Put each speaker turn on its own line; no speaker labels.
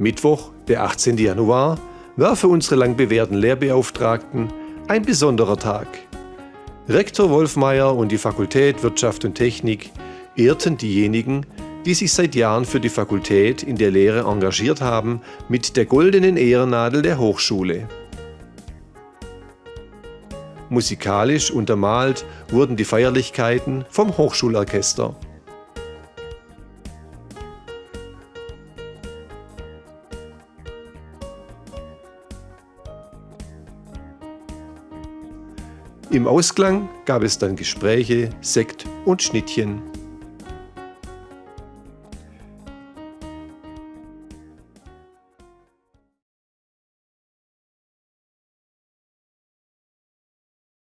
Mittwoch, der 18. Januar, war für unsere lang bewährten Lehrbeauftragten ein besonderer Tag. Rektor Wolfmeier und die Fakultät Wirtschaft und Technik ehrten diejenigen, die sich seit Jahren für die Fakultät in der Lehre engagiert haben, mit der goldenen Ehrennadel der Hochschule. Musikalisch untermalt wurden die Feierlichkeiten vom Hochschulorchester. Im Ausklang gab es dann Gespräche, Sekt und Schnittchen.